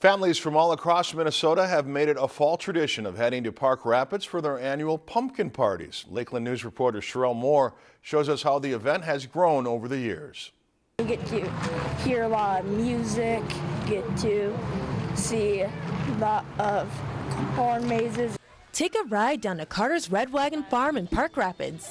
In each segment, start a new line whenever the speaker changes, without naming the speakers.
Families from all across Minnesota have made it a fall tradition of heading to Park Rapids for their annual pumpkin parties. Lakeland News reporter Sherelle Moore shows us how the event has grown over the years.
You get to hear a lot of music, get to see a lot of corn mazes.
Take a ride down to Carter's Red Wagon Farm in Park Rapids,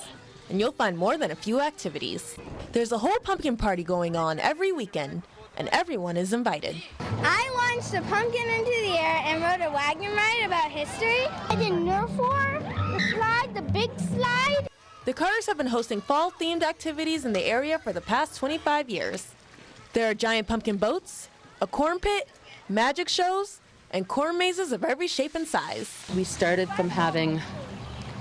and you'll find more than a few activities. There's a whole pumpkin party going on every weekend, and everyone is invited.
I launched a pumpkin into the air and rode a wagon ride about history. I did Nerf war, the slide, the big slide.
The Carters have been hosting fall-themed activities in the area for the past 25 years. There are giant pumpkin boats, a corn pit, magic shows, and corn mazes of every shape and size.
We started from having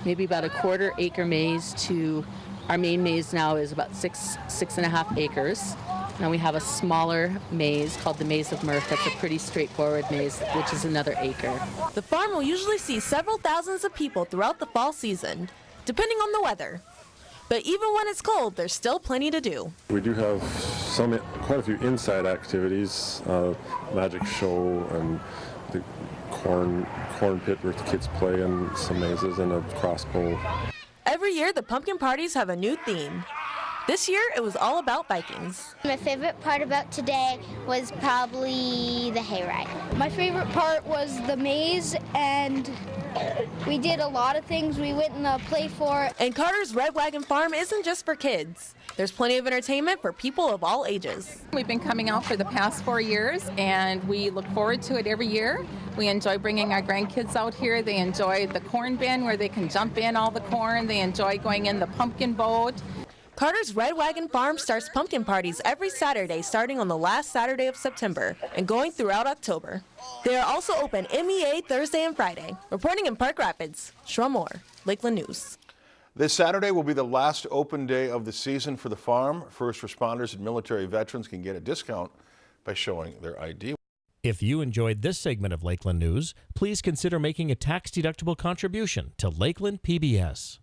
maybe about a quarter acre maze to our main maze now is about six, six and a half acres. Now we have a smaller maze called the Maze of Mirth. That's a pretty straightforward maze, which is another acre.
The farm will usually see several thousands of people throughout the fall season, depending on the weather. But even when it's cold, there's still plenty to do.
We do have some, quite a few inside activities, uh, magic show and the corn corn pit where the kids play and some mazes and a crossbow.
Every year, the pumpkin parties have a new theme. This year, it was all about Vikings.
My favorite part about today was probably the hayride.
My favorite part was the maze and we did a lot of things. We went in the play fort.
And Carter's Red Wagon Farm isn't just for kids. There's plenty of entertainment for people of all ages.
We've been coming out for the past four years and we look forward to it every year. We enjoy bringing our grandkids out here. They enjoy the corn bin where they can jump in all the corn. They enjoy going in the pumpkin boat.
Carter's Red Wagon Farm starts pumpkin parties every Saturday starting on the last Saturday of September and going throughout October. They are also open MEA Thursday and Friday. Reporting in Park Rapids, Sherelle Moore, Lakeland News.
This Saturday will be the last open day of the season for the farm. First responders and military veterans can get a discount by showing their ID.
If you enjoyed this segment of Lakeland News, please consider making a tax-deductible contribution to Lakeland PBS.